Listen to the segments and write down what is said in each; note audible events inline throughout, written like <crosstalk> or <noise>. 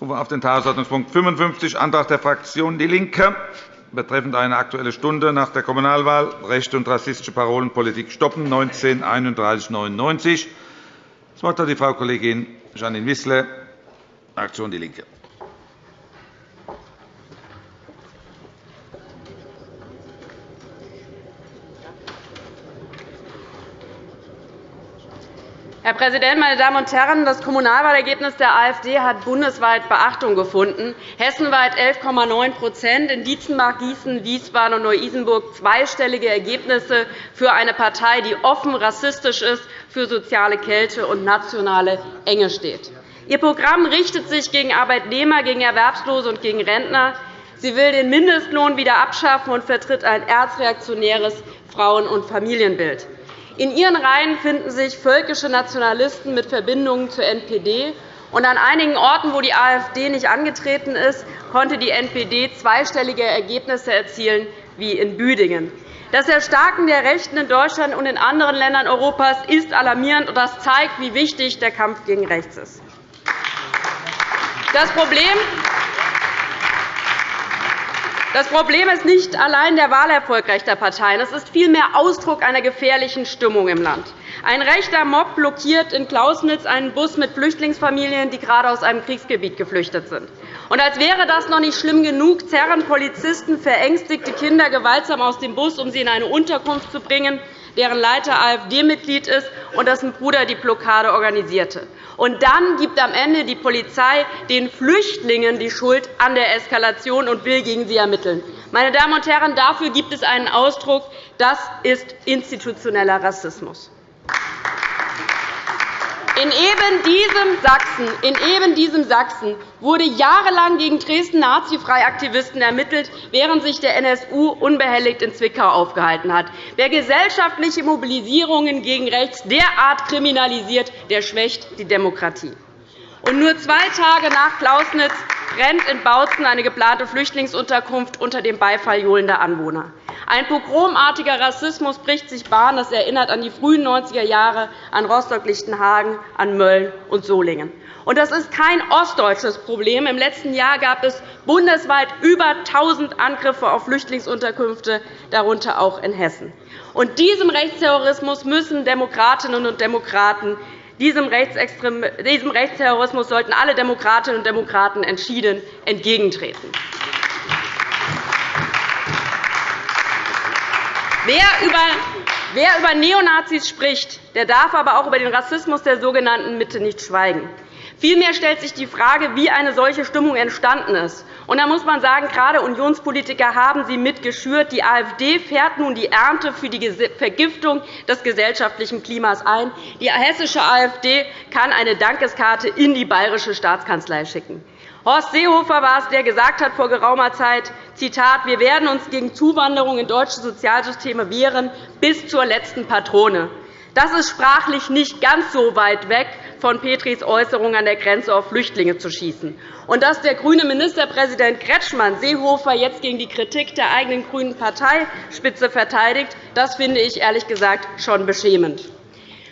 Ich rufe auf den Tagesordnungspunkt 55, Antrag der Fraktion DIE LINKE betreffend eine Aktuelle Stunde nach der Kommunalwahl rechte und rassistische Parolen Politik stoppen 19 3199. Das Wort hat die Frau Kollegin Janine Wissler, Fraktion DIE LINKE. Herr Präsident, meine Damen und Herren! Das Kommunalwahlergebnis der AfD hat bundesweit Beachtung gefunden. Hessenweit 11,9% in Dietzenbach, Gießen, Wiesbaden und Neu-Isenburg zweistellige Ergebnisse für eine Partei, die offen rassistisch ist, für soziale Kälte und nationale Enge steht. Ihr Programm richtet sich gegen Arbeitnehmer, gegen Erwerbslose und gegen Rentner. Sie will den Mindestlohn wieder abschaffen und vertritt ein erzreaktionäres Frauen- und Familienbild. In ihren Reihen finden sich völkische Nationalisten mit Verbindungen zur NPD. Und an einigen Orten, wo die AfD nicht angetreten ist, konnte die NPD zweistellige Ergebnisse erzielen, wie in Büdingen. Das Erstarken der Rechten in Deutschland und in anderen Ländern Europas ist alarmierend, und das zeigt, wie wichtig der Kampf gegen rechts ist. Das Problem das Problem ist nicht allein der Wahlerfolg rechter Parteien. Es ist vielmehr Ausdruck einer gefährlichen Stimmung im Land. Ein rechter Mob blockiert in Klausnitz einen Bus mit Flüchtlingsfamilien, die gerade aus einem Kriegsgebiet geflüchtet sind. Und als wäre das noch nicht schlimm genug, zerren Polizisten verängstigte Kinder gewaltsam aus dem Bus, um sie in eine Unterkunft zu bringen deren Leiter AfD-Mitglied ist und dessen Bruder die Blockade organisierte. Und dann gibt am Ende die Polizei den Flüchtlingen die Schuld an der Eskalation und will gegen sie ermitteln. Meine Damen und Herren, dafür gibt es einen Ausdruck. Das ist institutioneller Rassismus. In eben diesem Sachsen, in eben diesem Sachsen wurde jahrelang gegen Dresden Nazifreiaktivisten ermittelt, während sich der NSU unbehelligt in Zwickau aufgehalten hat. Wer gesellschaftliche Mobilisierungen gegen rechts derart kriminalisiert, der schwächt die Demokratie. Und nur zwei Tage nach Klausnitz brennt in Bautzen eine geplante Flüchtlingsunterkunft unter dem Beifall johlender Anwohner. Ein pogromartiger Rassismus bricht sich Bahn. Das erinnert an die frühen 90er Jahre, an Rostock-Lichtenhagen, an Mölln und Solingen. Und das ist kein ostdeutsches Problem. Im letzten Jahr gab es bundesweit über 1.000 Angriffe auf Flüchtlingsunterkünfte, darunter auch in Hessen. Und diesem Rechtsterrorismus müssen Demokratinnen und Demokraten diesem Rechtsterrorismus sollten alle Demokratinnen und Demokraten entschieden entgegentreten. Wer über Neonazis spricht, der darf aber auch über den Rassismus der sogenannten Mitte nicht schweigen. Vielmehr stellt sich die Frage, wie eine solche Stimmung entstanden ist. Und da muss man sagen, gerade Unionspolitiker haben sie mitgeschürt. Die AfD fährt nun die Ernte für die Vergiftung des gesellschaftlichen Klimas ein. Die hessische AfD kann eine Dankeskarte in die bayerische Staatskanzlei schicken. Horst Seehofer war es, der gesagt hat vor geraumer Zeit, Zitat, wir werden uns gegen Zuwanderung in deutsche Sozialsysteme wehren, bis zur letzten Patrone. Das ist sprachlich nicht ganz so weit weg von Petris Äußerung, an der Grenze auf Flüchtlinge zu schießen. Und dass der grüne Ministerpräsident Kretschmann Seehofer jetzt gegen die Kritik der eigenen grünen Parteispitze verteidigt, das finde ich ehrlich gesagt schon beschämend.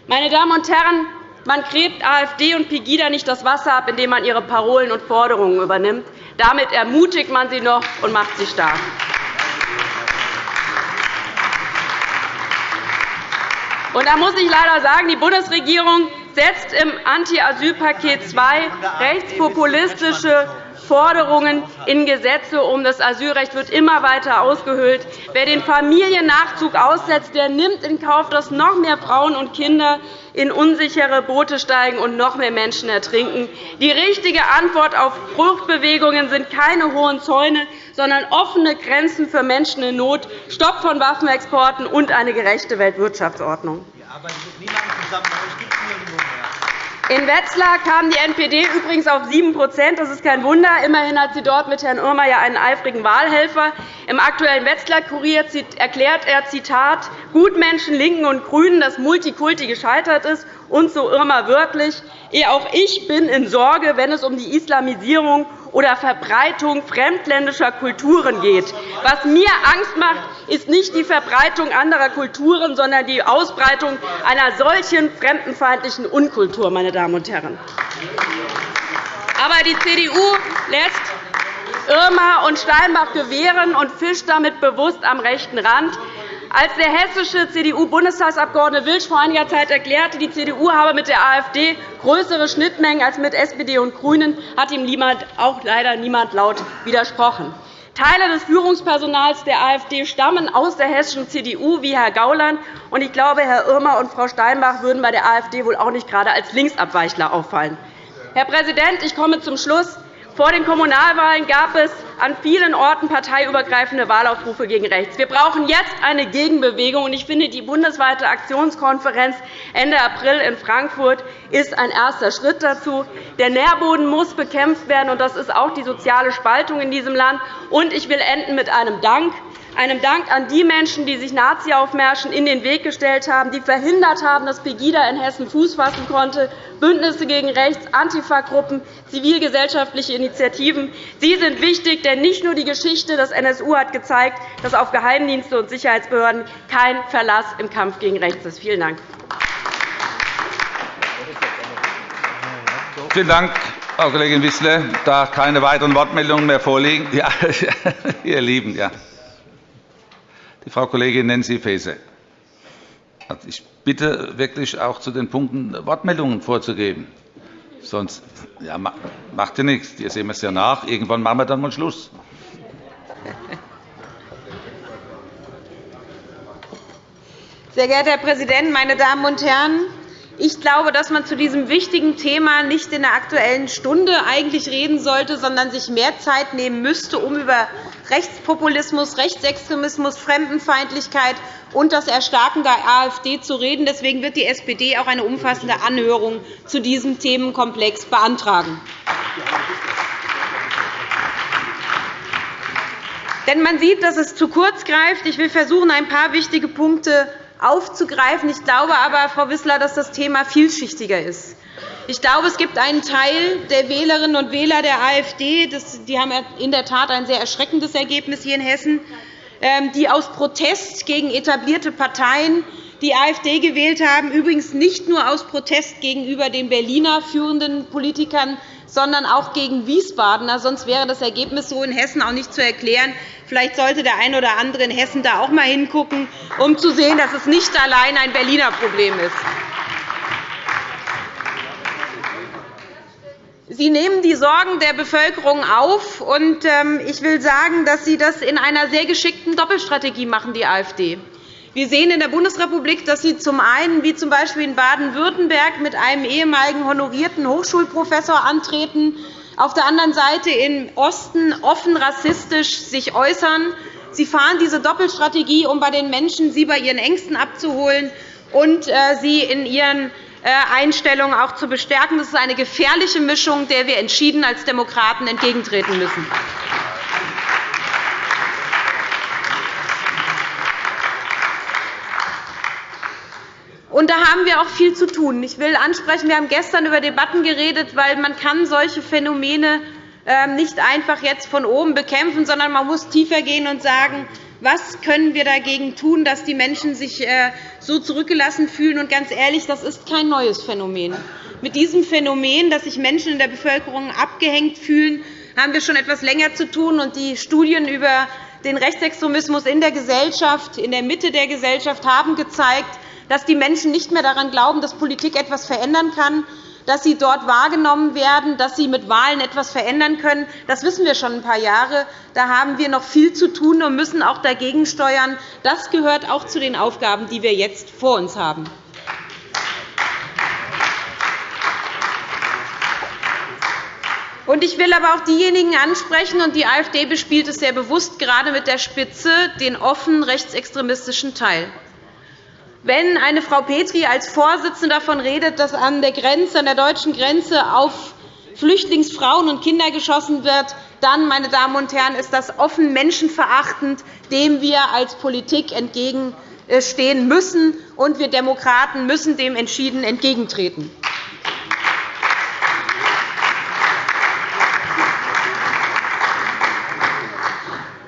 Meine Damen und Herren, man gräbt AfD und Pegida nicht das Wasser ab, indem man ihre Parolen und Forderungen übernimmt. Damit ermutigt man sie noch und macht sie stark. Und da muss ich leider sagen, die Bundesregierung setzt im Anti-Asyl-Paket II rechtspopulistische Forderungen in Gesetze um. Das Asylrecht wird immer weiter ausgehöhlt. Wer den Familiennachzug aussetzt, der nimmt in Kauf, dass noch mehr Frauen und Kinder in unsichere Boote steigen und noch mehr Menschen ertrinken. Die richtige Antwort auf Fluchtbewegungen sind keine hohen Zäune, sondern offene Grenzen für Menschen in Not, Stopp von Waffenexporten und eine gerechte Weltwirtschaftsordnung. Wir arbeiten mit niemandem zusammen. In Wetzlar kam die NPD übrigens auf 7% Das ist kein Wunder. Immerhin hat sie dort mit Herrn Irmer ja einen eifrigen Wahlhelfer. Im Aktuellen Wetzlar-Kurier erklärt er, Zitat, Gutmenschen, Linken und GRÜNEN, dass Multikulti gescheitert ist, und so Irmer wörtlich, auch ich bin in Sorge, wenn es um die Islamisierung oder Verbreitung fremdländischer Kulturen geht. Was mir Angst macht, ist nicht die Verbreitung anderer Kulturen, sondern die Ausbreitung einer solchen fremdenfeindlichen Unkultur. Meine Damen und Herren. Aber die CDU lässt Irma und Steinbach gewähren und fischt damit bewusst am rechten Rand. Als der hessische CDU-Bundestagsabgeordnete Wilsch vor einiger Zeit erklärte, die CDU habe mit der AfD größere Schnittmengen als mit SPD und GRÜNEN, hat ihm auch leider niemand laut widersprochen. Teile des Führungspersonals der AfD stammen aus der hessischen CDU, wie Herr Gauland. Ich glaube, Herr Irmer und Frau Steinbach würden bei der AfD wohl auch nicht gerade als Linksabweichler auffallen. Herr Präsident, ich komme zum Schluss. Vor den Kommunalwahlen gab es an vielen Orten parteiübergreifende Wahlaufrufe gegen rechts. Wir brauchen jetzt eine Gegenbewegung. Ich finde, die bundesweite Aktionskonferenz Ende April in Frankfurt ist ein erster Schritt dazu. Der Nährboden muss bekämpft werden, und das ist auch die soziale Spaltung in diesem Land. Ich will enden mit einem Dank einem Dank an die Menschen, die sich Nazi-Aufmärschen in den Weg gestellt haben, die verhindert haben, dass Pegida in Hessen Fuß fassen konnte, Bündnisse gegen Rechts, Antifa-Gruppen, zivilgesellschaftliche Initiativen. Sie sind wichtig, denn nicht nur die Geschichte des NSU hat gezeigt, dass auf Geheimdienste und Sicherheitsbehörden kein Verlass im Kampf gegen Rechts ist. Vielen Dank. Vielen Dank, Frau Kollegin Wissler. Da keine weiteren Wortmeldungen mehr vorliegen, ja, <laughs> ihr Lieben, ja. Die Frau Kollegin Nancy Faeser. Also, ich bitte wirklich auch zu den Punkten Wortmeldungen vorzugeben. Sonst ja, macht ja nichts. Hier sehen es ja nach. Irgendwann machen wir dann mal Schluss. Sehr geehrter Herr Präsident, meine Damen und Herren! Ich glaube, dass man zu diesem wichtigen Thema nicht in der Aktuellen Stunde eigentlich reden sollte, sondern sich mehr Zeit nehmen müsste, um über Rechtspopulismus, Rechtsextremismus, Fremdenfeindlichkeit und das Erstarken der AfD zu reden. Deswegen wird die SPD auch eine umfassende Anhörung zu diesem Themenkomplex beantragen. Denn man sieht, dass es zu kurz greift. Ich will versuchen, ein paar wichtige Punkte aufzugreifen. Ich glaube aber, Frau Wissler, dass das Thema vielschichtiger ist. Ich glaube, es gibt einen Teil der Wählerinnen und Wähler der AfD, die haben in der Tat ein sehr erschreckendes Ergebnis hier in Hessen, ähm, die aus Protest gegen etablierte Parteien die AfD gewählt haben, übrigens nicht nur aus Protest gegenüber den Berliner führenden Politikern, sondern auch gegen Wiesbadener. Sonst wäre das Ergebnis so in Hessen auch nicht zu erklären. Vielleicht sollte der eine oder andere in Hessen da auch einmal hingucken, um zu sehen, dass es nicht allein ein Berliner Problem ist. Sie nehmen die Sorgen der Bevölkerung auf. und ähm, Ich will sagen, dass Sie das in einer sehr geschickten Doppelstrategie machen, die AfD. Wir sehen in der Bundesrepublik, dass Sie zum einen, wie z. B. in Baden-Württemberg, mit einem ehemaligen honorierten Hochschulprofessor antreten, auf der anderen Seite im Osten offen rassistisch sich äußern. Sie fahren diese Doppelstrategie, um bei den Menschen sie bei ihren Ängsten abzuholen und äh, sie in ihren äh, Einstellungen auch zu bestärken. Das ist eine gefährliche Mischung, der wir entschieden als Demokraten entgegentreten müssen. Und da haben wir auch viel zu tun. Ich will ansprechen, wir haben gestern über Debatten geredet, weil man kann solche Phänomene ähm, nicht einfach jetzt von oben bekämpfen, sondern man muss tiefer gehen und sagen, was können wir dagegen tun, dass die Menschen sich äh, so zurückgelassen fühlen? Und ganz ehrlich, das ist kein neues Phänomen. Mit diesem Phänomen, dass sich Menschen in der Bevölkerung abgehängt fühlen, haben wir schon etwas länger zu tun. Und die Studien über den Rechtsextremismus in der Gesellschaft, in der Mitte der Gesellschaft, haben gezeigt, dass die Menschen nicht mehr daran glauben, dass Politik etwas verändern kann, dass sie dort wahrgenommen werden, dass sie mit Wahlen etwas verändern können. Das wissen wir schon ein paar Jahre. Da haben wir noch viel zu tun und müssen auch dagegen steuern. Das gehört auch zu den Aufgaben, die wir jetzt vor uns haben. Ich will aber auch diejenigen ansprechen, und die AfD bespielt es sehr bewusst, gerade mit der Spitze, den offen rechtsextremistischen Teil. Wenn eine Frau Petri als Vorsitzende davon redet, dass an der, Grenze, an der deutschen Grenze auf Flüchtlingsfrauen und Kinder geschossen wird, dann, meine Damen und Herren, ist das offen menschenverachtend, dem wir als Politik entgegenstehen müssen. Und wir Demokraten müssen dem entschieden entgegentreten.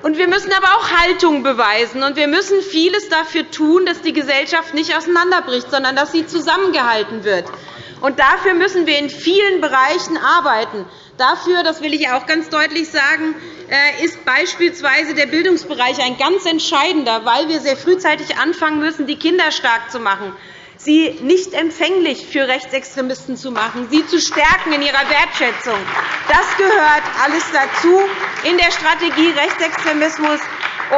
Wir müssen aber auch Haltung beweisen. Und wir müssen vieles dafür tun, dass die Gesellschaft nicht auseinanderbricht, sondern dass sie zusammengehalten wird. Und dafür müssen wir in vielen Bereichen arbeiten. Dafür, das will ich auch ganz deutlich sagen, äh, ist beispielsweise der Bildungsbereich ein ganz entscheidender, weil wir sehr frühzeitig anfangen müssen, die Kinder stark zu machen sie nicht empfänglich für Rechtsextremisten zu machen, sie zu stärken in ihrer Wertschätzung. Das gehört alles dazu in der Strategie, Rechtsextremismus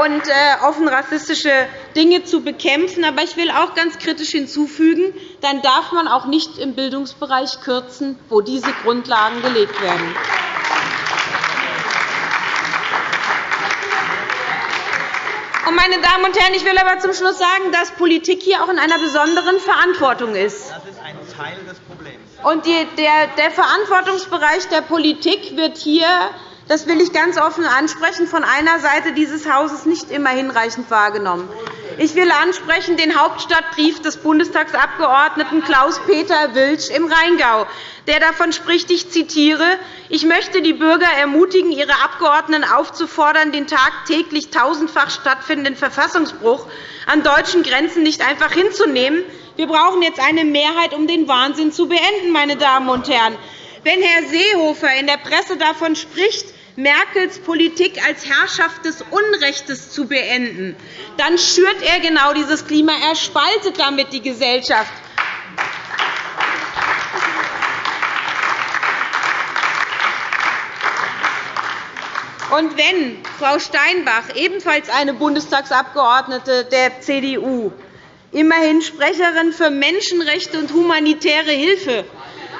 und äh, offen rassistische Dinge zu bekämpfen. Aber ich will auch ganz kritisch hinzufügen, dann darf man auch nicht im Bildungsbereich kürzen, wo diese Grundlagen gelegt werden. Meine Damen und Herren, ich will aber zum Schluss sagen, dass Politik hier auch in einer besonderen Verantwortung ist. Das ist ein Teil des Problems. Und der, der Verantwortungsbereich der Politik wird hier das will ich ganz offen ansprechen, von einer Seite dieses Hauses nicht immer hinreichend wahrgenommen. Ich will ansprechen den Hauptstadtbrief des Bundestagsabgeordneten Klaus-Peter Wilsch im Rheingau, der davon spricht, ich zitiere, ich möchte die Bürger ermutigen, ihre Abgeordneten aufzufordern, den tagtäglich tausendfach stattfindenden Verfassungsbruch an deutschen Grenzen nicht einfach hinzunehmen. Wir brauchen jetzt eine Mehrheit, um den Wahnsinn zu beenden. Meine Damen und Herren. Wenn Herr Seehofer in der Presse davon spricht, Merkels Politik als Herrschaft des Unrechts zu beenden, dann schürt er genau dieses Klima. Er spaltet damit die Gesellschaft. Und wenn Frau Steinbach, ebenfalls eine Bundestagsabgeordnete der CDU, immerhin Sprecherin für Menschenrechte und humanitäre Hilfe,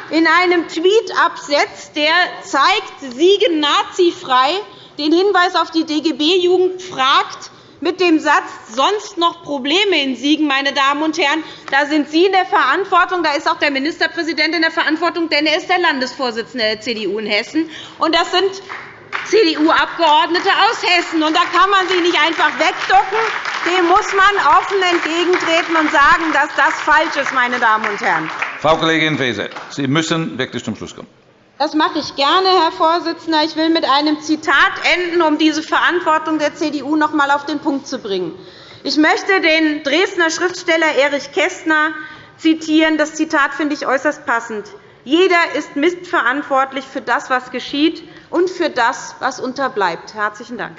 in einem Tweet absetzt, der zeigt, Siegen nazifrei, den Hinweis auf die DGB-Jugend fragt, mit dem Satz sonst noch Probleme in Siegen, meine Damen und Herren, da sind Sie in der Verantwortung, da ist auch der Ministerpräsident in der Verantwortung, denn er ist der Landesvorsitzende der CDU in Hessen. Und das sind CDU-Abgeordnete aus Hessen. Und da kann man sich nicht einfach wegducken. Dem muss man offen entgegentreten und sagen, dass das falsch ist, meine Damen und Herren. Frau Kollegin Faeser, Sie müssen wirklich zum Schluss kommen. Das mache ich gerne, Herr Vorsitzender. Ich will mit einem Zitat enden, um diese Verantwortung der CDU noch einmal auf den Punkt zu bringen. Ich möchte den Dresdner Schriftsteller Erich Kästner zitieren. Das Zitat finde ich äußerst passend. Jeder ist mitverantwortlich für das, was geschieht, und für das, was unterbleibt. – Herzlichen Dank.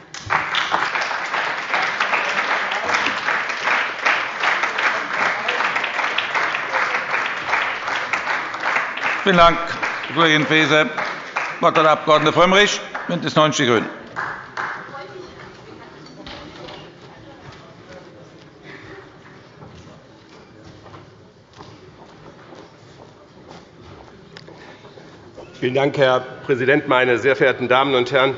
Vielen Dank, Frau Kollegin Faeser. Das Wort hat der Abg. Frömmrich, BÜNDNIS 90 die GRÜNEN. Vielen Dank, Herr Präsident, meine sehr verehrten Damen und Herren!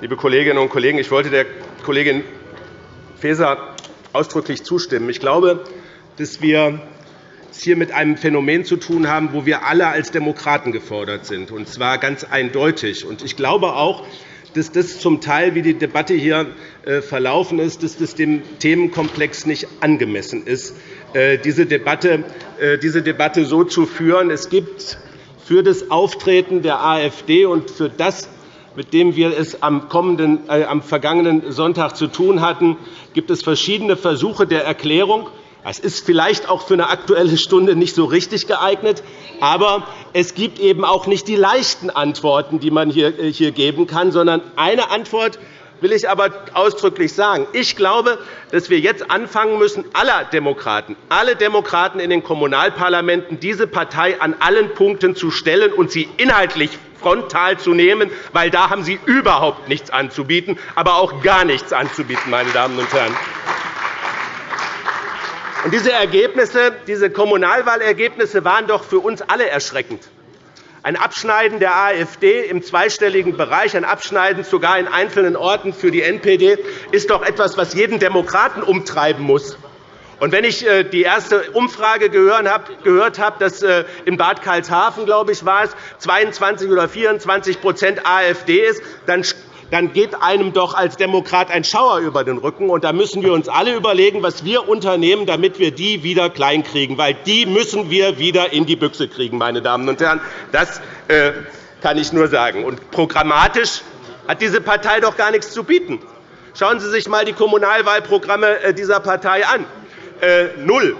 Liebe Kolleginnen und Kollegen, ich wollte der Kollegin Faeser ausdrücklich zustimmen. Ich glaube, dass wir es hier mit einem Phänomen zu tun haben, wo wir alle als Demokraten gefordert sind, und zwar ganz eindeutig. Ich glaube auch, dass das zum Teil, wie die Debatte hier äh, verlaufen ist, dass das dem Themenkomplex nicht angemessen ist, äh, diese Debatte, äh, diese Debatte so zu führen. Es gibt für das Auftreten der AfD und für das, mit dem wir es am, kommenden, äh, am vergangenen Sonntag zu tun hatten, gibt es verschiedene Versuche der Erklärung. Das ist vielleicht auch für eine Aktuelle Stunde nicht so richtig geeignet. Aber es gibt eben auch nicht die leichten Antworten, die man hier äh, geben kann, sondern eine Antwort will ich aber ausdrücklich sagen. Ich glaube, dass wir jetzt anfangen müssen, aller Demokraten, alle Demokraten in den Kommunalparlamenten diese Partei an allen Punkten zu stellen und sie inhaltlich frontal zu nehmen, weil da haben sie überhaupt nichts anzubieten, aber auch gar nichts anzubieten, meine Damen und Herren. Diese, Ergebnisse, diese Kommunalwahlergebnisse waren doch für uns alle erschreckend. Ein Abschneiden der AfD im zweistelligen Bereich, ein Abschneiden sogar in einzelnen Orten für die NPD, ist doch etwas, was jeden Demokraten umtreiben muss. Und wenn ich äh, die erste Umfrage gehört habe, dass äh, in Bad Karlshafen, glaube ich, war es 22 oder 24% AfD ist, dann dann geht einem doch als Demokrat ein Schauer über den Rücken. Und da müssen wir uns alle überlegen, was wir unternehmen, damit wir die wieder kleinkriegen. Weil die müssen wir wieder in die Büchse kriegen, meine Damen und Herren. Das äh, kann ich nur sagen. Und programmatisch hat diese Partei doch gar nichts zu bieten. Schauen Sie sich einmal die Kommunalwahlprogramme äh, dieser Partei an. Äh, null.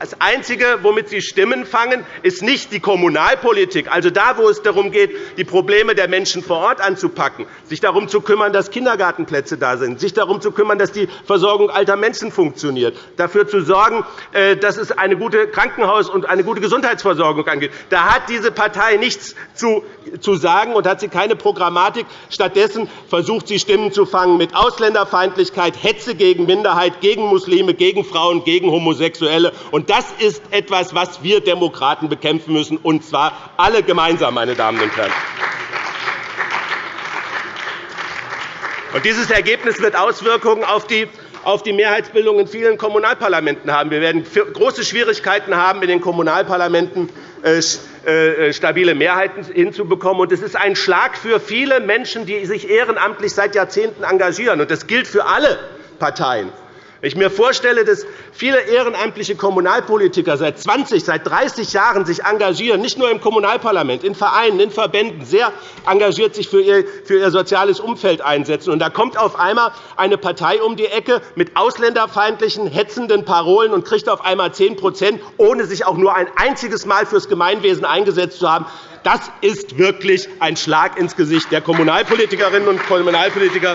Das Einzige, womit Sie Stimmen fangen, ist nicht die Kommunalpolitik, also da, wo es darum geht, die Probleme der Menschen vor Ort anzupacken, sich darum zu kümmern, dass Kindergartenplätze da sind, sich darum zu kümmern, dass die Versorgung alter Menschen funktioniert, dafür zu sorgen, äh, dass es eine gute Krankenhaus- und eine gute Gesundheitsversorgung angeht. Da hat diese Partei nichts zu sagen und hat sie keine Programmatik. Stattdessen versucht sie, Stimmen zu fangen mit Ausländerfeindlichkeit, Hetze gegen Minderheit, gegen Muslime, gegen Frauen, gegen Homosexuelle. Und das ist etwas, was wir Demokraten bekämpfen müssen, und zwar alle gemeinsam, meine Damen und Herren. Und dieses Ergebnis wird Auswirkungen auf die auf die Mehrheitsbildung in vielen Kommunalparlamenten haben. Wir werden große Schwierigkeiten haben, in den Kommunalparlamenten äh, äh, stabile Mehrheiten hinzubekommen. Es ist ein Schlag für viele Menschen, die sich ehrenamtlich seit Jahrzehnten engagieren. Das gilt für alle Parteien. Wenn ich mir vorstelle, dass viele ehrenamtliche Kommunalpolitiker seit 20, seit 30 Jahren sich engagieren, nicht nur im Kommunalparlament, in Vereinen, in Verbänden, sehr engagiert sich für ihr, für ihr soziales Umfeld einsetzen. Und da kommt auf einmal eine Partei um die Ecke mit ausländerfeindlichen, hetzenden Parolen und kriegt auf einmal 10% ohne sich auch nur ein einziges Mal fürs Gemeinwesen eingesetzt zu haben. Das ist wirklich ein Schlag ins Gesicht der Kommunalpolitikerinnen und Kommunalpolitiker,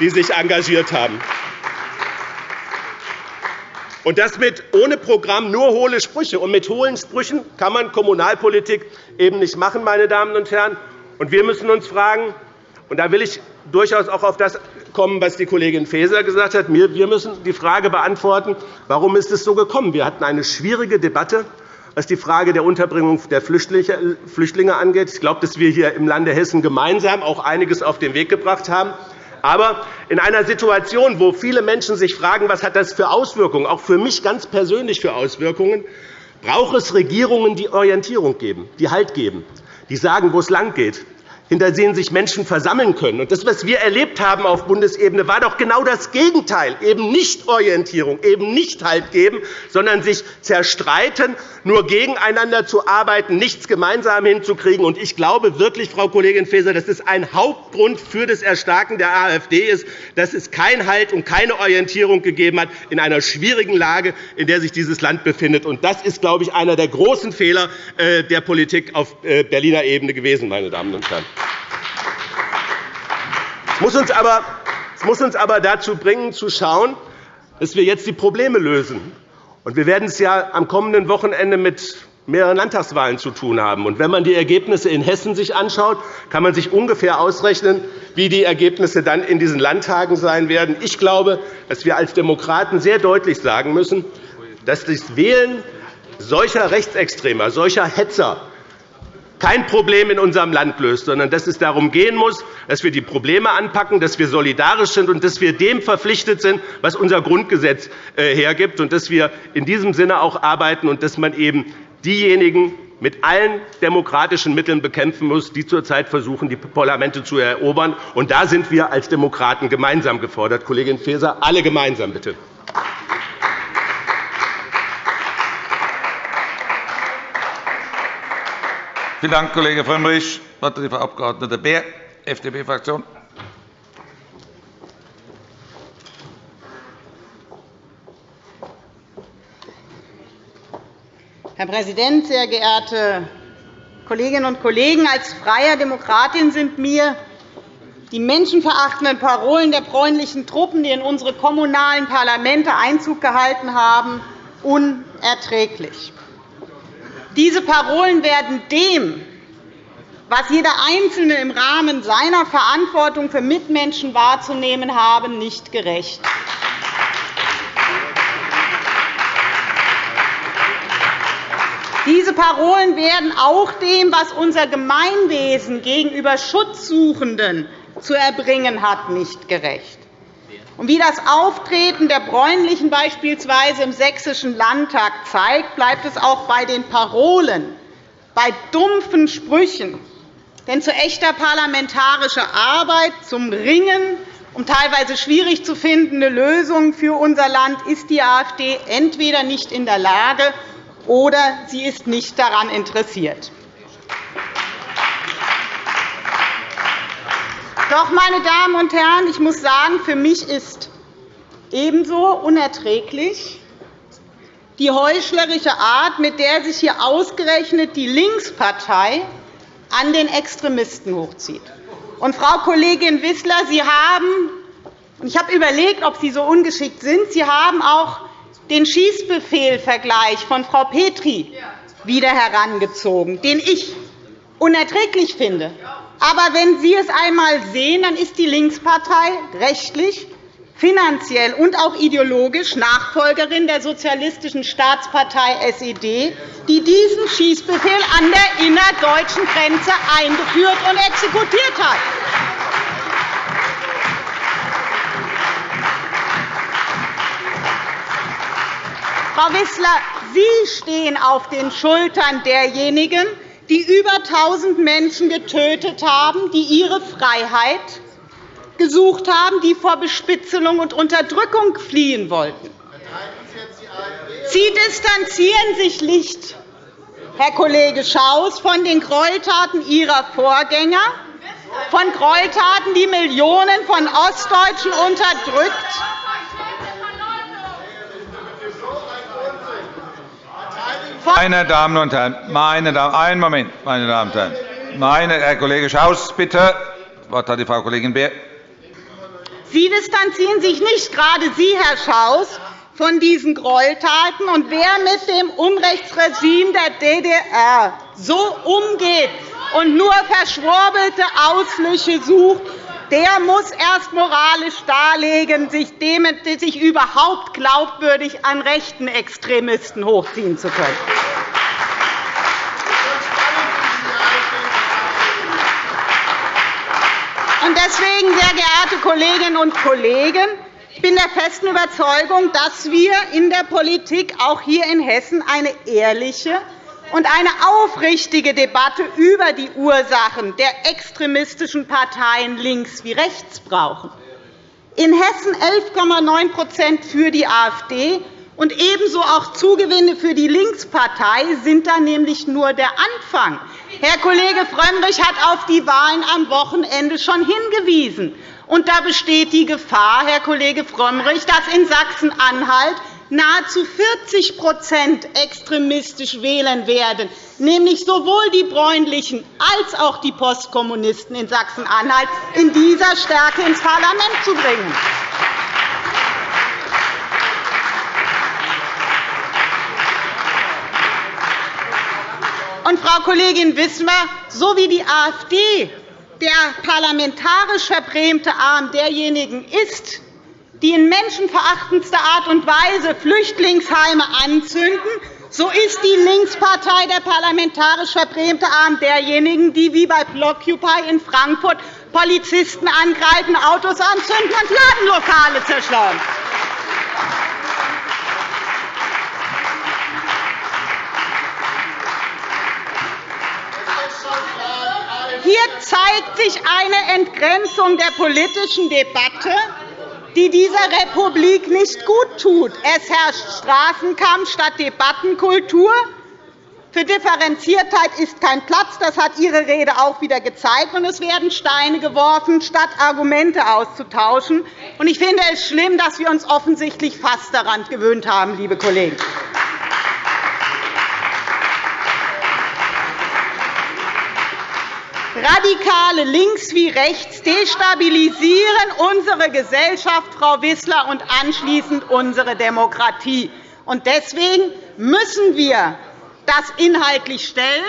die sich engagiert haben. Und das mit ohne Programm nur hohle Sprüche. Und mit hohlen Sprüchen kann man Kommunalpolitik eben nicht machen, meine Damen und Herren. Und wir müssen uns fragen, und da will ich durchaus auch auf das kommen, was die Kollegin Faeser gesagt hat. Wir müssen die Frage beantworten, warum ist es so gekommen? Wir hatten eine schwierige Debatte, was die Frage der Unterbringung der Flüchtlinge angeht. Ich glaube, dass wir hier im Lande Hessen gemeinsam auch einiges auf den Weg gebracht haben. Aber in einer Situation, wo viele Menschen sich fragen, was hat das für Auswirkungen, auch für mich ganz persönlich für Auswirkungen, braucht es Regierungen, die Orientierung geben, die Halt geben, die sagen, wo es lang geht, hinter denen sich Menschen versammeln können. das, was wir erlebt haben auf Bundesebene, war doch genau das Gegenteil. Eben nicht Orientierung, eben nicht Halt geben, sondern sich zerstreiten, nur gegeneinander zu arbeiten, nichts gemeinsam hinzukriegen. ich glaube wirklich, Frau Kollegin Faeser, dass es ein Hauptgrund für das Erstarken der AfD ist, dass es keinen Halt und keine Orientierung gegeben hat in einer schwierigen Lage, in der sich dieses Land befindet. das ist, glaube ich, einer der großen Fehler äh, der Politik auf äh, Berliner Ebene gewesen, meine Damen und Herren. Muss uns aber, es muss uns aber dazu bringen, zu schauen, dass wir jetzt die Probleme lösen. wir werden es ja am kommenden Wochenende mit mehreren Landtagswahlen zu tun haben. Und wenn man die Ergebnisse in Hessen sich anschaut, kann man sich ungefähr ausrechnen, wie die Ergebnisse dann in diesen Landtagen sein werden. Ich glaube, dass wir als Demokraten sehr deutlich sagen müssen, dass das Wählen solcher Rechtsextremer, solcher Hetzer kein Problem in unserem Land löst, sondern dass es darum gehen muss, dass wir die Probleme anpacken, dass wir solidarisch sind und dass wir dem verpflichtet sind, was unser Grundgesetz äh, hergibt, und dass wir in diesem Sinne auch arbeiten und dass man eben diejenigen mit allen demokratischen Mitteln bekämpfen muss, die zurzeit versuchen, die Parlamente zu erobern. Und da sind wir als Demokraten gemeinsam gefordert. Kollegin Faeser, alle gemeinsam bitte. Vielen Dank, Kollege Frömmrich. Das Wort die Frau Abg. Beer, FDP-Fraktion. Herr Präsident, sehr geehrte Kolleginnen und Kollegen! Als freie Demokratin sind mir die menschenverachtenden Parolen der bräunlichen Truppen, die in unsere kommunalen Parlamente Einzug gehalten haben, unerträglich. Diese Parolen werden dem, was jeder Einzelne im Rahmen seiner Verantwortung für Mitmenschen wahrzunehmen habe, nicht gerecht. Diese Parolen werden auch dem, was unser Gemeinwesen gegenüber Schutzsuchenden zu erbringen hat, nicht gerecht. Und wie das Auftreten der Bräunlichen beispielsweise im Sächsischen Landtag zeigt, bleibt es auch bei den Parolen, bei dumpfen Sprüchen. Denn zu echter parlamentarischer Arbeit, zum Ringen um teilweise schwierig zu findende Lösungen für unser Land ist die AfD entweder nicht in der Lage, oder sie ist nicht daran interessiert. Doch, meine Damen und Herren, ich muss sagen, für mich ist ebenso unerträglich, die heuchlerische Art, mit der sich hier ausgerechnet die Linkspartei an den Extremisten hochzieht. Und, Frau Kollegin Wissler, Sie haben ich habe überlegt, ob Sie so ungeschickt sind. Sie haben auch den Schießbefehlvergleich von Frau Petri wieder herangezogen, den ich unerträglich finde. Aber wenn Sie es einmal sehen, dann ist die Linkspartei rechtlich, finanziell und auch ideologisch Nachfolgerin der Sozialistischen Staatspartei SED, die diesen Schießbefehl an der innerdeutschen Grenze eingeführt und exekutiert hat. Frau Wissler, Sie stehen auf den Schultern derjenigen, die über 1.000 Menschen getötet haben, die ihre Freiheit gesucht haben, die vor Bespitzelung und Unterdrückung fliehen wollten. Sie distanzieren sich nicht, Herr Kollege Schaus, von den Gräueltaten Ihrer Vorgänger, von Gräueltaten, die Millionen von Ostdeutschen unterdrückt Meine Damen und Herren, meine Damen, einen Moment, meine Damen und Herren. Meine, Herr Kollege Schaus, bitte. Das Wort hat die Frau Kollegin Beer. Sie distanzieren sich nicht, gerade Sie, Herr Schaus, von diesen Gräueltaten. Und wer mit dem Unrechtsregime der DDR so umgeht und nur verschwurbelte Ausflüche sucht, der muss erst moralisch darlegen, sich, überhaupt glaubwürdig an rechten Extremisten hochziehen zu können. Deswegen, sehr geehrte Kolleginnen und Kollegen, ich bin der festen Überzeugung, dass wir in der Politik auch hier in Hessen eine ehrliche und eine aufrichtige Debatte über die Ursachen der extremistischen Parteien links wie rechts brauchen. In Hessen 11,9% für die AfD und ebenso auch Zugewinne für die Linkspartei sind da nämlich nur der Anfang. Herr Kollege Frömmrich hat auf die Wahlen am Wochenende schon hingewiesen. Und da besteht die Gefahr, Herr Kollege Frömmrich, dass in Sachsen-Anhalt nahezu 40% extremistisch wählen werden, nämlich sowohl die Bräunlichen als auch die Postkommunisten in Sachsen-Anhalt in dieser Stärke ins Parlament zu bringen. Und, Frau Kollegin Wismar, so wie die AfD der parlamentarisch verbrämte Arm derjenigen ist, die in menschenverachtendster Art und Weise Flüchtlingsheime anzünden, so ist die Linkspartei der parlamentarisch verbrämte Arm derjenigen, die wie bei Blockupy in Frankfurt Polizisten angreifen, Autos anzünden und Ladenlokale zerschlagen. Hier zeigt sich eine Entgrenzung der politischen Debatte die dieser Republik nicht gut tut. Es herrscht Straßenkampf statt Debattenkultur. Für Differenziertheit ist kein Platz. Das hat Ihre Rede auch wieder gezeigt. Und es werden Steine geworfen, statt Argumente auszutauschen. Und ich finde es schlimm, dass wir uns offensichtlich fast daran gewöhnt haben, liebe Kollegen. Radikale links wie rechts destabilisieren unsere Gesellschaft, Frau Wissler, und anschließend unsere Demokratie. Deswegen müssen wir das inhaltlich stellen.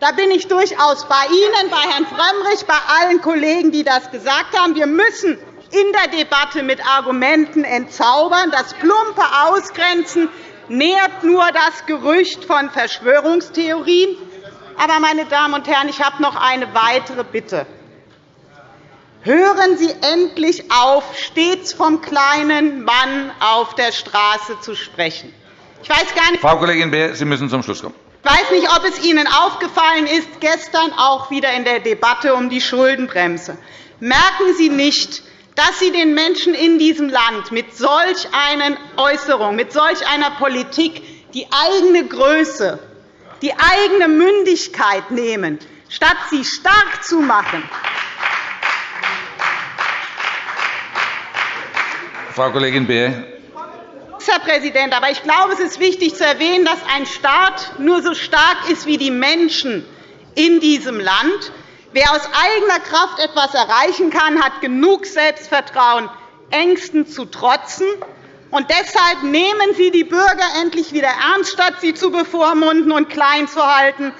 Da bin ich durchaus bei Ihnen, bei Herrn Frömmrich, bei allen Kollegen, die das gesagt haben. Wir müssen in der Debatte mit Argumenten entzaubern. Das plumpe Ausgrenzen nährt nur das Gerücht von Verschwörungstheorien. Aber, meine Damen und Herren, ich habe noch eine weitere Bitte. Hören Sie endlich auf, stets vom kleinen Mann auf der Straße zu sprechen. Ich weiß gar nicht, Frau Kollegin Beer, Sie müssen zum Schluss kommen. Ich weiß nicht, ob es Ihnen aufgefallen ist, gestern auch wieder in der Debatte um die Schuldenbremse. Merken Sie nicht, dass Sie den Menschen in diesem Land mit solch einer Äußerung, mit solch einer Politik die eigene Größe die eigene Mündigkeit nehmen, statt sie stark zu machen. Frau Kollegin Beer, Herr Präsident, aber ich glaube, es ist wichtig zu erwähnen, dass ein Staat nur so stark ist wie die Menschen in diesem Land. Wer aus eigener Kraft etwas erreichen kann, hat genug Selbstvertrauen, Ängsten zu trotzen. Und deshalb nehmen Sie die Bürger endlich wieder ernst, statt sie zu bevormunden und klein zu halten.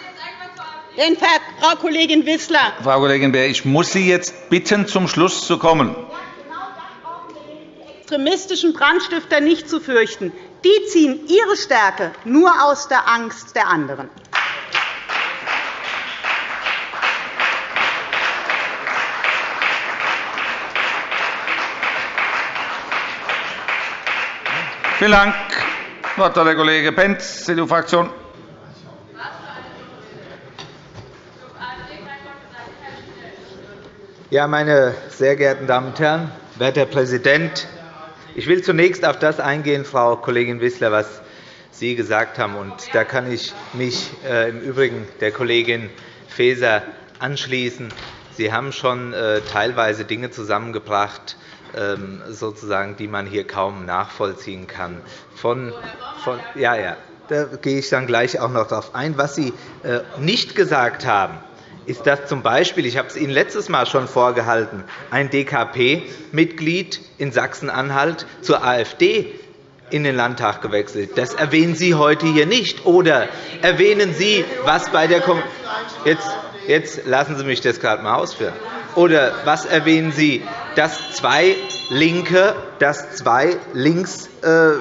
Denn, Frau Kollegin Wissler, Frau Kollegin Beer, ich muss Sie jetzt bitten, zum Schluss zu kommen extremistischen Brandstifter nicht zu fürchten. Die ziehen ihre Stärke nur aus der Angst der anderen. Vielen Dank. Das Wort hat der Kollege Pentz, CDU-Fraktion. Ja, meine sehr geehrten Damen und Herren, werter Herr Präsident, ich will zunächst auf das eingehen, Frau Kollegin Wissler, was Sie gesagt haben. Und da kann ich mich äh, im Übrigen der Kollegin Faeser anschließen. Sie haben schon äh, teilweise Dinge zusammengebracht, sozusagen, die man hier kaum nachvollziehen kann. Von, von, ja, ja, da gehe ich dann gleich auch noch darauf ein. Was Sie äh, nicht gesagt haben, ist, dass z. B. ich habe es Ihnen letztes Mal schon vorgehalten, ein DKP-Mitglied in Sachsen-Anhalt zur AfD in den Landtag gewechselt. Das erwähnen Sie heute hier nicht. Oder erwähnen Sie, was bei der Kom jetzt, jetzt lassen Sie mich das gerade einmal ausführen. Oder was erwähnen Sie, dass zwei Linke, dass zwei links äh,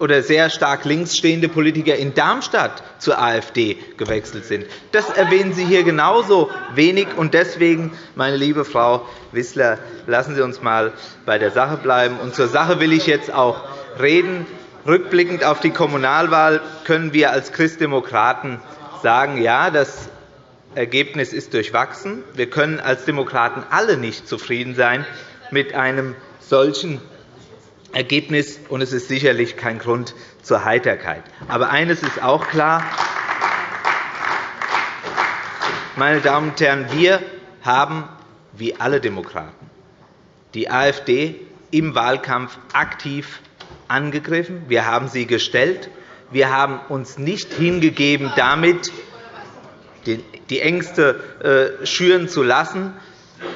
oder sehr stark links stehende Politiker in Darmstadt zur AfD gewechselt sind. Das erwähnen Sie hier genauso wenig. Und deswegen, meine liebe Frau Wissler, lassen Sie uns einmal bei der Sache bleiben. Und zur Sache will ich jetzt auch reden. Rückblickend auf die Kommunalwahl können wir als Christdemokraten sagen, ja, das Ergebnis ist durchwachsen. Wir können als Demokraten alle nicht zufrieden sein mit einem solchen Ergebnis, und es ist sicherlich kein Grund zur Heiterkeit. Aber eines ist auch klar, meine Damen und Herren, wir haben, wie alle Demokraten, die AfD im Wahlkampf aktiv angegriffen. Wir haben sie gestellt. Wir haben uns nicht hingegeben, damit die Ängste äh, schüren zu lassen,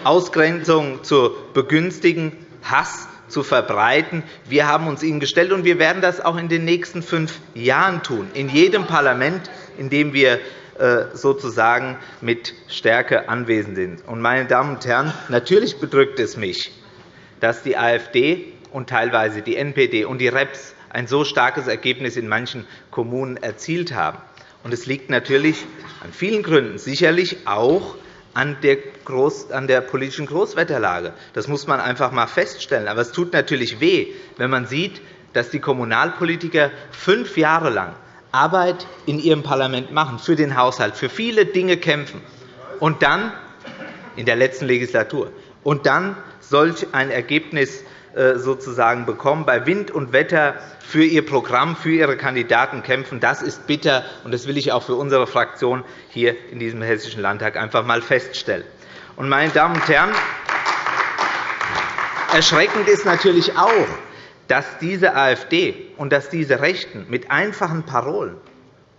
Ausgrenzung zu begünstigen, Hass zu verbreiten. Wir haben uns ihnen gestellt, und wir werden das auch in den nächsten fünf Jahren tun, in jedem Parlament, in dem wir äh, sozusagen mit Stärke anwesend sind. Meine Damen und Herren, natürlich bedrückt es mich, dass die AfD und teilweise die NPD und die REPS ein so starkes Ergebnis in manchen Kommunen erzielt haben. Es liegt natürlich an vielen Gründen, sicherlich auch an der, Groß-, an der politischen Großwetterlage. Das muss man einfach einmal feststellen. Aber es tut natürlich weh, wenn man sieht, dass die Kommunalpolitiker fünf Jahre lang Arbeit in ihrem Parlament machen, für den Haushalt, für viele Dinge kämpfen, und dann in der letzten Legislatur und dann solch ein Ergebnis sozusagen bekommen, bei Wind und Wetter für ihr Programm, für ihre Kandidaten kämpfen. Das ist bitter, und das will ich auch für unsere Fraktion hier in diesem Hessischen Landtag einfach einmal feststellen. Meine Damen und Herren, erschreckend ist natürlich auch, dass diese AfD und dass diese Rechten mit einfachen Parolen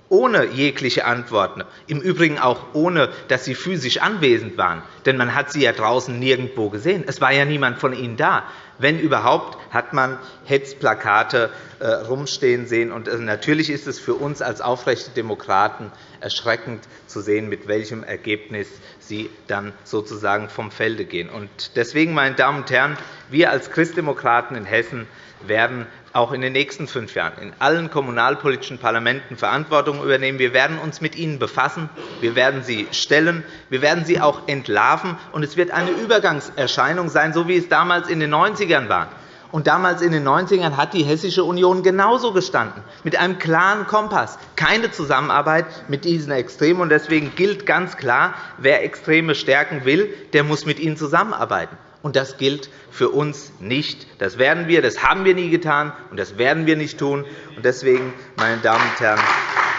ohne jegliche Antworten, im Übrigen auch ohne, dass sie physisch anwesend waren. Denn man hat sie ja draußen nirgendwo gesehen. Es war ja niemand von ihnen da. Wenn überhaupt, hat man Hetzplakate äh, rumstehen sehen. Und äh, natürlich ist es für uns als aufrechte Demokraten erschreckend zu sehen, mit welchem Ergebnis sie dann sozusagen vom Felde gehen. Deswegen, meine Damen und Herren, wir als Christdemokraten in Hessen werden auch in den nächsten fünf Jahren in allen kommunalpolitischen Parlamenten Verantwortung übernehmen. Wir werden uns mit ihnen befassen. Wir werden sie stellen. Wir werden sie auch entlarven. Und es wird eine Übergangserscheinung sein, so wie es damals in den 90ern war. Und damals in den 90ern hat die Hessische Union genauso gestanden, mit einem klaren Kompass. Keine Zusammenarbeit mit diesen Extremen. deswegen gilt ganz klar, wer Extreme stärken will, der muss mit ihnen zusammenarbeiten und das gilt für uns nicht. Das werden wir, das haben wir nie getan, und das werden wir nicht tun. Und deswegen, meine Damen und Herren,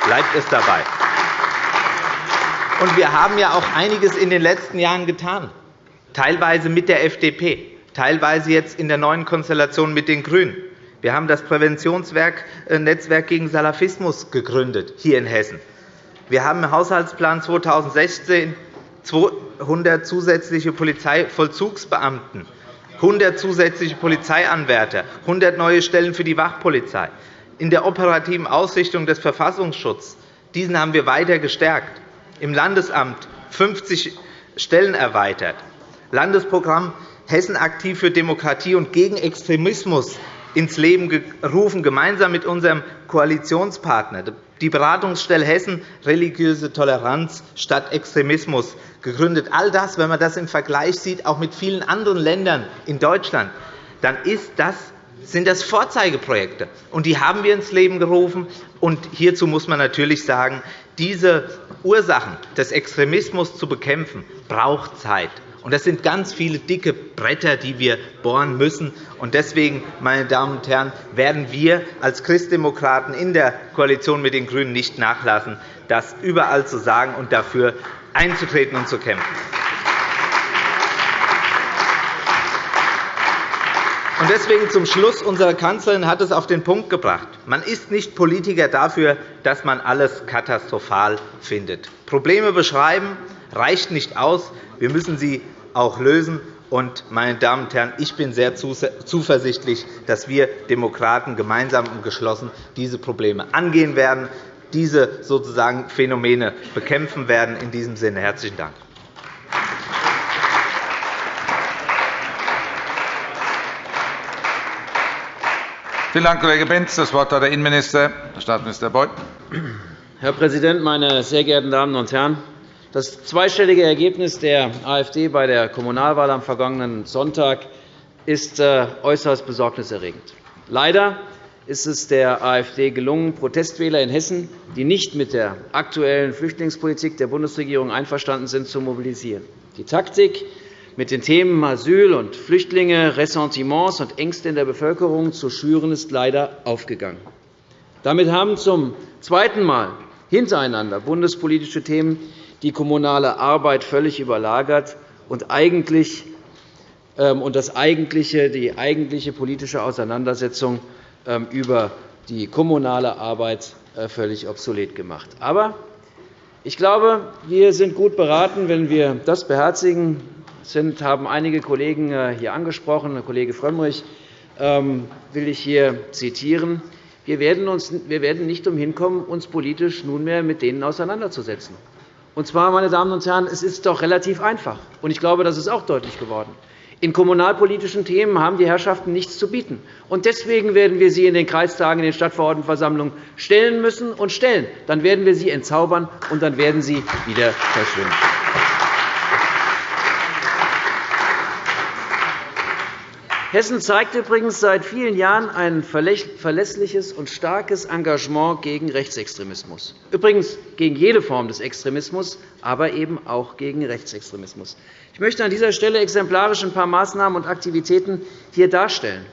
bleibt es dabei. Und wir haben ja auch einiges in den letzten Jahren getan, teilweise mit der FDP, teilweise jetzt in der neuen Konstellation mit den GRÜNEN. Wir haben das Präventionsnetzwerk gegen Salafismus gegründet, hier in Hessen. Wir haben im Haushaltsplan 2016 200 zusätzliche Polizeivollzugsbeamten, 100 zusätzliche Polizeianwärter, 100 neue Stellen für die Wachpolizei. In der operativen Ausrichtung des Verfassungsschutzes diesen haben wir weiter gestärkt. Im Landesamt 50 Stellen erweitert. Landesprogramm Hessen aktiv für Demokratie und gegen Extremismus ins Leben gerufen, gemeinsam mit unserem Koalitionspartner. Die Beratungsstelle Hessen religiöse Toleranz statt Extremismus gegründet. All das, wenn man das im Vergleich sieht, auch mit vielen anderen Ländern in Deutschland, dann ist das sind das Vorzeigeprojekte. Und die haben wir ins Leben gerufen. Und hierzu muss man natürlich sagen, diese Ursachen des Extremismus zu bekämpfen, braucht Zeit. Das sind ganz viele dicke Bretter, die wir bohren müssen. Deswegen, meine Damen und Herren, werden wir als Christdemokraten in der Koalition mit den GRÜNEN nicht nachlassen, das überall zu sagen und dafür einzutreten und zu kämpfen. Deswegen zum Schluss. Unsere Kanzlerin hat es auf den Punkt gebracht. Man ist nicht Politiker dafür, dass man alles katastrophal findet. Probleme beschreiben reicht nicht aus. Wir müssen sie auch lösen. Und, meine Damen und Herren, ich bin sehr zuversichtlich, dass wir Demokraten gemeinsam und geschlossen diese Probleme angehen werden, diese sozusagen Phänomene bekämpfen werden. In diesem Sinne herzlichen Dank. Vielen Dank, Kollege Benz. Das Wort hat der Innenminister, Herr Staatsminister Beuth. Herr Präsident, meine sehr geehrten Damen und Herren! Das zweistellige Ergebnis der AfD bei der Kommunalwahl am vergangenen Sonntag ist äh, äußerst besorgniserregend. Leider ist es der AfD gelungen, Protestwähler in Hessen, die nicht mit der aktuellen Flüchtlingspolitik der Bundesregierung einverstanden sind, zu mobilisieren. Die Taktik, mit den Themen Asyl und Flüchtlinge Ressentiments und Ängste in der Bevölkerung zu schüren, ist leider aufgegangen. Damit haben zum zweiten Mal hintereinander bundespolitische Themen die kommunale Arbeit völlig überlagert und eigentlich ähm, und das eigentliche, die eigentliche politische Auseinandersetzung ähm, über die kommunale Arbeit äh, völlig obsolet gemacht. Aber ich glaube, wir sind gut beraten, wenn wir das beherzigen, sind, haben einige Kollegen äh, hier angesprochen. Kollege Frömmrich ähm, will ich hier zitieren. Wir werden, uns, wir werden nicht umhin kommen, uns politisch nunmehr mit denen auseinanderzusetzen. Und zwar, meine Damen und Herren, es ist doch relativ einfach. Und ich glaube, das ist auch deutlich geworden. In kommunalpolitischen Themen haben die Herrschaften nichts zu bieten. Und deswegen werden wir sie in den Kreistagen, in den Stadtverordnetenversammlungen stellen müssen und stellen. Dann werden wir sie entzaubern, und dann werden sie wieder verschwinden. Hessen zeigt übrigens seit vielen Jahren ein verlässliches und starkes Engagement gegen Rechtsextremismus, übrigens gegen jede Form des Extremismus, aber eben auch gegen Rechtsextremismus. Ich möchte an dieser Stelle exemplarisch ein paar Maßnahmen und Aktivitäten hier darstellen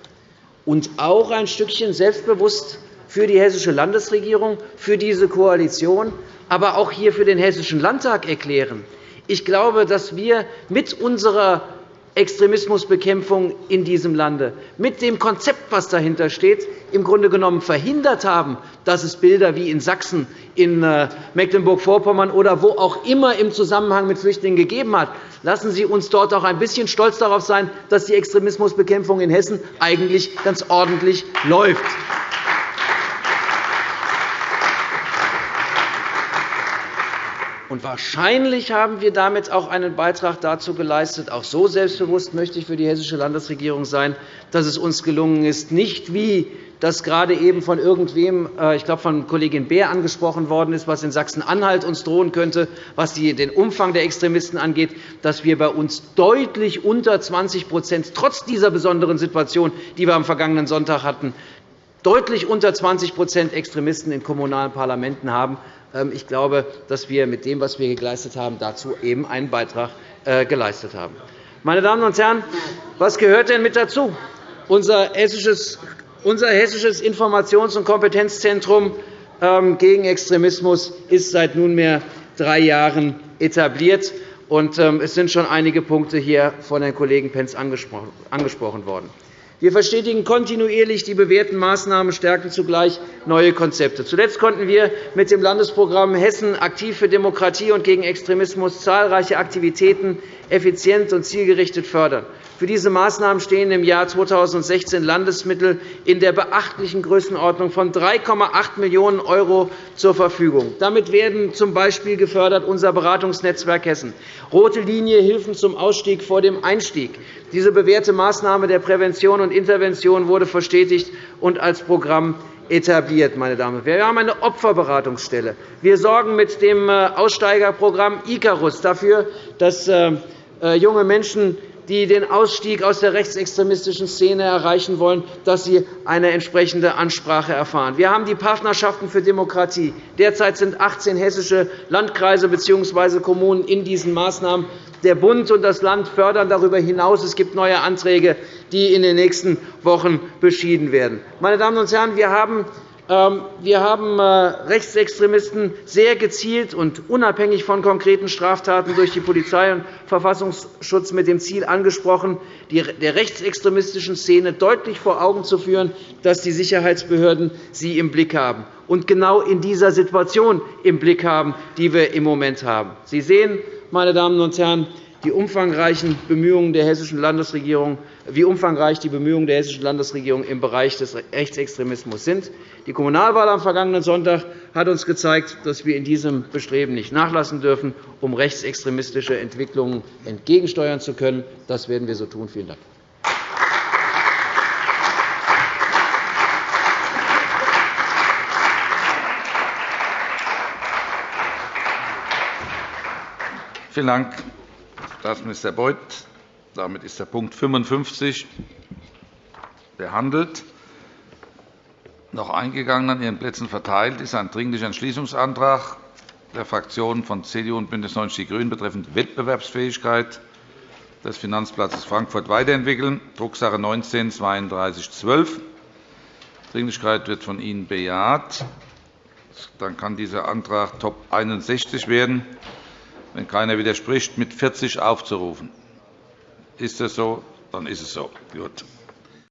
und auch ein Stückchen selbstbewusst für die Hessische Landesregierung, für diese Koalition, aber auch hier für den Hessischen Landtag erklären. Ich glaube, dass wir mit unserer Extremismusbekämpfung in diesem Lande mit dem Konzept, das dahinter steht, im Grunde genommen verhindert haben, dass es Bilder wie in Sachsen, in äh, Mecklenburg-Vorpommern oder wo auch immer im Zusammenhang mit Flüchtlingen gegeben hat. Lassen Sie uns dort auch ein bisschen stolz darauf sein, dass die Extremismusbekämpfung in Hessen eigentlich ganz ordentlich läuft. Und wahrscheinlich haben wir damit auch einen Beitrag dazu geleistet, auch so selbstbewusst möchte ich für die hessische Landesregierung sein, dass es uns gelungen ist, nicht wie das gerade eben von irgendwem, äh, ich glaube von Kollegin Beer angesprochen worden ist, was in Sachsen-Anhalt uns drohen könnte, was den Umfang der Extremisten angeht, dass wir bei uns deutlich unter 20% trotz dieser besonderen Situation, die wir am vergangenen Sonntag hatten, deutlich unter 20% Extremisten in kommunalen Parlamenten haben. Ähm, ich glaube, dass wir mit dem, was wir geleistet haben, dazu eben einen Beitrag äh, geleistet haben. Meine Damen und Herren, was gehört denn mit dazu? Unser hessisches Informations- und Kompetenzzentrum ähm, gegen Extremismus ist seit nunmehr drei Jahren etabliert. Ähm, es sind schon einige Punkte hier von Herrn Kollegen Pentz angesprochen worden. Wir verstetigen kontinuierlich die bewährten Maßnahmen, stärken zugleich neue Konzepte. Zuletzt konnten wir mit dem Landesprogramm Hessen aktiv für Demokratie und gegen Extremismus zahlreiche Aktivitäten effizient und zielgerichtet fördern. Für diese Maßnahmen stehen im Jahr 2016 Landesmittel in der beachtlichen Größenordnung von 3,8 Millionen € zur Verfügung. Damit werden z. B. gefördert unser Beratungsnetzwerk Hessen, rote Linie Hilfen zum Ausstieg vor dem Einstieg. Diese bewährte Maßnahme der Prävention und Intervention wurde verstetigt und als Programm etabliert. Meine Damen und Herren. Wir haben eine Opferberatungsstelle. Wir sorgen mit dem äh, Aussteigerprogramm Icarus dafür, dass äh, äh, junge Menschen die den Ausstieg aus der rechtsextremistischen Szene erreichen wollen, dass sie eine entsprechende Ansprache erfahren. Wir haben die Partnerschaften für Demokratie. Derzeit sind 18 hessische Landkreise bzw. Kommunen in diesen Maßnahmen. Der Bund und das Land fördern darüber hinaus. Es gibt neue Anträge, die in den nächsten Wochen beschieden werden. Meine Damen und Herren, wir haben wir haben äh, Rechtsextremisten sehr gezielt und unabhängig von konkreten Straftaten durch die Polizei und Verfassungsschutz mit dem Ziel angesprochen, der rechtsextremistischen Szene deutlich vor Augen zu führen, dass die Sicherheitsbehörden sie im Blick haben und genau in dieser Situation im Blick haben, die wir im Moment haben. Sie sehen, meine Damen und Herren, die umfangreichen Bemühungen der hessischen Landesregierung, wie umfangreich die Bemühungen der hessischen Landesregierung im Bereich des Rechtsextremismus sind. Die Kommunalwahl am vergangenen Sonntag hat uns gezeigt, dass wir in diesem Bestreben nicht nachlassen dürfen, um rechtsextremistische Entwicklungen entgegensteuern zu können. Das werden wir so tun. Vielen Dank. Vielen Dank, Staatsminister Beuth. Damit ist der Punkt 55 behandelt. Noch eingegangen an Ihren Plätzen verteilt ist ein Dringlicher Entschließungsantrag der Fraktionen von CDU und BÜNDNIS 90 die GRÜNEN betreffend Wettbewerbsfähigkeit des Finanzplatzes Frankfurt weiterentwickeln, Drucksache 19 3212 Dringlichkeit wird von Ihnen bejaht. Dann kann dieser Antrag Top 61 werden, wenn keiner widerspricht, mit 40 aufzurufen. Ist das so? Dann ist es so. Gut.